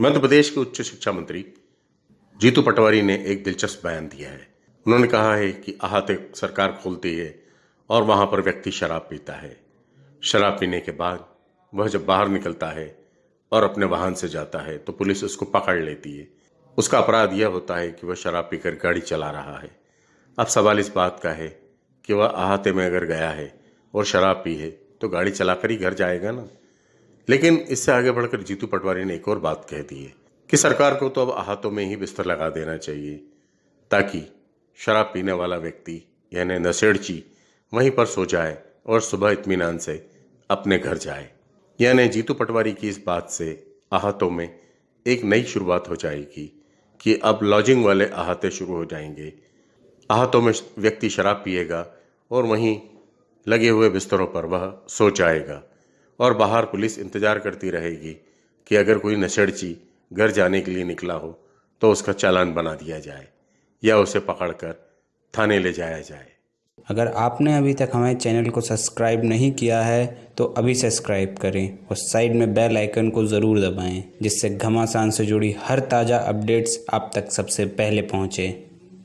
मध्य प्रदेश के उच्च शिक्षा मंत्री जीतू पटवारी ने एक दिलचस्प बयान दिया है। उन्होंने कहा है कि अहाते सरकार खोलती है और वहाँ पर व्यक्ति शराब पीता है। शराब पीने के बाद वह जब बाहर निकलता है और अपने वाहन से जाता है तो पुलिस उसको पकड़ लेती है। उसका अपराध यह होता है कि वह शराब पीकर गाड़ी चला रहा है। अब सवाल इस बात का है कि वह अहाते में अगर गया है और शराब पी है तो गाड़ी चलाकर ही घर जाएगा ना? लेकिन इससे आगे बढ़कर जीतू पटवारी ने एक और बात कह दी है कि सरकार को तो अब अहातों में ही बिस्तर लगा देना चाहिए, ताकि शराब पीने वाला व्यक्ति, यानी नशेड़ची, वहीं पर सो जाए और सुबह इत्मीनान से अपने घर जाए। यानी जीतू पटवारी की इस बात से आहतों में एक नई शुरुआत हो जाएगी कि अब लॉजिंग वाले आहते शुरू हो जाएँगे। आहतों में व्यक्ति शराब पिएगा और वहीं लगे हुए बिस्तरों पर वह सो जाएगा। और बाहर पुलिस इंतज़ार करती रहेगी कि अगर कोई नशेड़ची घर जाने के लिए निकला हो तो उसका चालान बना दिया जाए या उसे पकड़कर थाने ले जाया जाए। अगर आपने अभी तक हमारे चैनल को सब्सक्राइब नहीं किया है तो अभी सब्सक्राइब करें और साइड में बेल आइकन को ज़रूर दबाएँ, जिससे घमासान से जुड़ी हर ताज़ा अपडेट्स आप तक सबसे पहले पहुँचें।